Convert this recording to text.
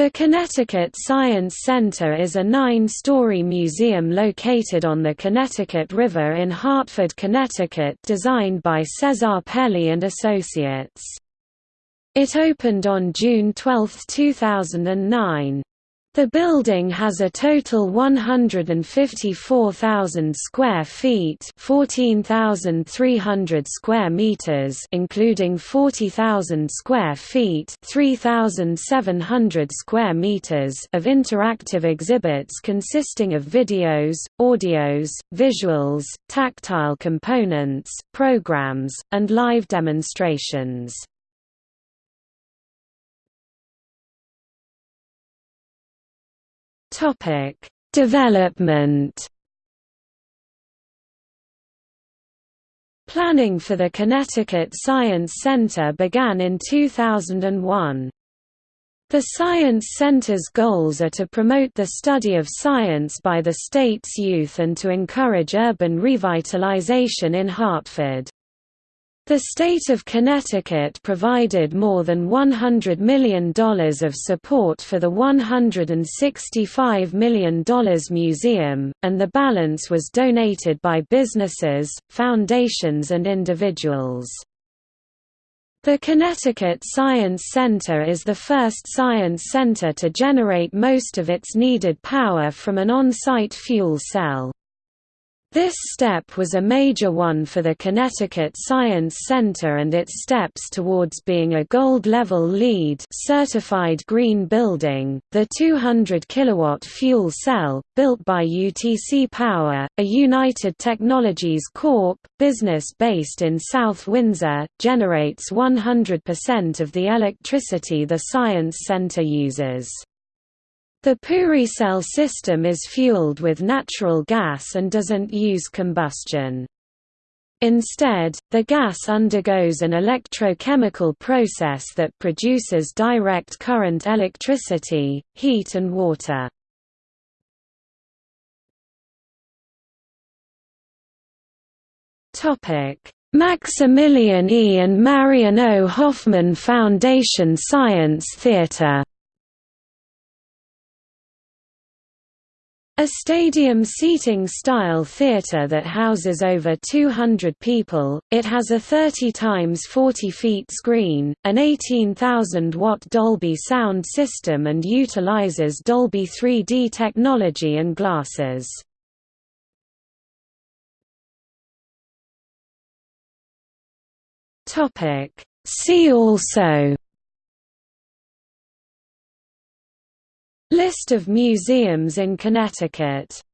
The Connecticut Science Center is a nine-story museum located on the Connecticut River in Hartford, Connecticut designed by Cesar Pelli and Associates. It opened on June 12, 2009. The building has a total 154,000 square feet, 14,300 square meters, including 40,000 square feet, 3,700 square meters of interactive exhibits consisting of videos, audios, visuals, tactile components, programs, and live demonstrations. Topic: Development. Planning for the Connecticut Science Center began in 2001. The Science Center's goals are to promote the study of science by the state's youth and to encourage urban revitalization in Hartford. The state of Connecticut provided more than $100 million of support for the $165 million museum, and the balance was donated by businesses, foundations and individuals. The Connecticut Science Center is the first science center to generate most of its needed power from an on-site fuel cell. This step was a major one for the Connecticut Science Center and its steps towards being a gold-level LEED certified green building. The 200 kilowatt fuel cell, built by UTC Power, a United Technologies Corp. business based in South Windsor, generates 100% of the electricity the Science Center uses. The PureCell system is fueled with natural gas and doesn't use combustion. Instead, the gas undergoes an electrochemical process that produces direct current electricity, heat and water. Maximilian E. and Marion O. Hoffman Foundation Science Theater A stadium seating-style theater that houses over 200 people, it has a 30 times 40 feet screen, an 18,000-watt Dolby sound system and utilizes Dolby 3D technology and glasses. See also List of museums in Connecticut